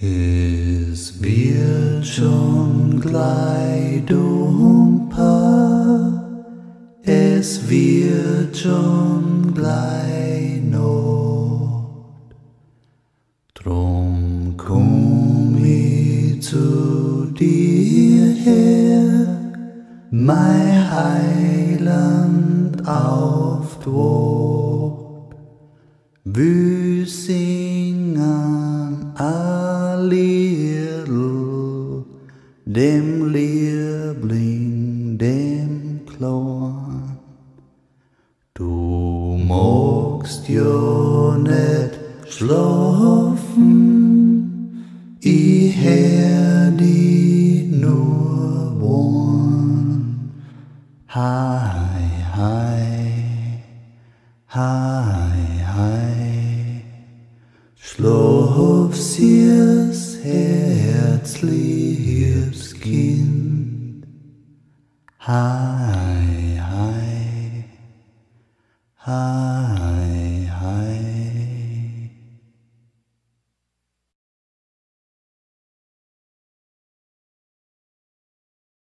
Es wird schon gleich dumper, es wird schon gleich Not. Drum komm ich zu dir her, mein Heiland auf Wort. Wir dem Liebling, dem Klon. Du magst ja nicht schlafen, ich hör die nur wohn. Hi, hi, hi, hi. Schlaf, süß, herzliches Kind. Hi, hi, hi.